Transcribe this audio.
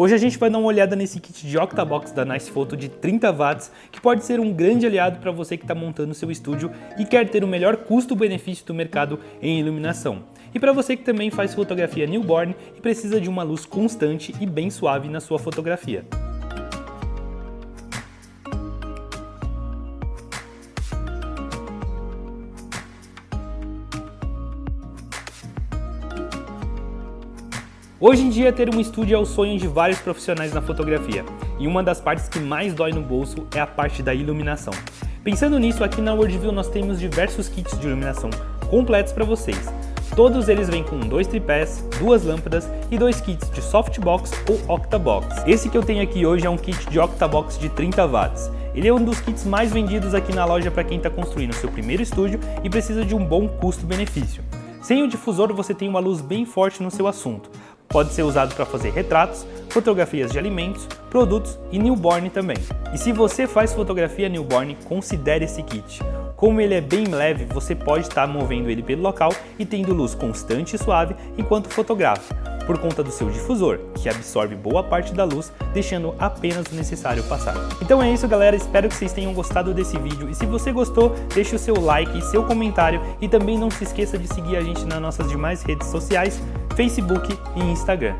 Hoje a gente vai dar uma olhada nesse kit de Octabox da Nice Photo de 30 watts, que pode ser um grande aliado para você que está montando seu estúdio e quer ter o melhor custo-benefício do mercado em iluminação. E para você que também faz fotografia newborn e precisa de uma luz constante e bem suave na sua fotografia. Hoje em dia, ter um estúdio é o sonho de vários profissionais na fotografia, e uma das partes que mais dói no bolso é a parte da iluminação. Pensando nisso, aqui na Worldview nós temos diversos kits de iluminação completos para vocês. Todos eles vêm com dois tripés, duas lâmpadas e dois kits de softbox ou octabox. Esse que eu tenho aqui hoje é um kit de octabox de 30 watts. Ele é um dos kits mais vendidos aqui na loja para quem está construindo seu primeiro estúdio e precisa de um bom custo-benefício. Sem o difusor você tem uma luz bem forte no seu assunto, Pode ser usado para fazer retratos, fotografias de alimentos, produtos e newborn também. E se você faz fotografia newborn, considere esse kit. Como ele é bem leve, você pode estar movendo ele pelo local e tendo luz constante e suave enquanto fotografa, por conta do seu difusor, que absorve boa parte da luz, deixando apenas o necessário passar. Então é isso galera, espero que vocês tenham gostado desse vídeo e se você gostou, deixe o seu like e seu comentário e também não se esqueça de seguir a gente nas nossas demais redes sociais Facebook e Instagram.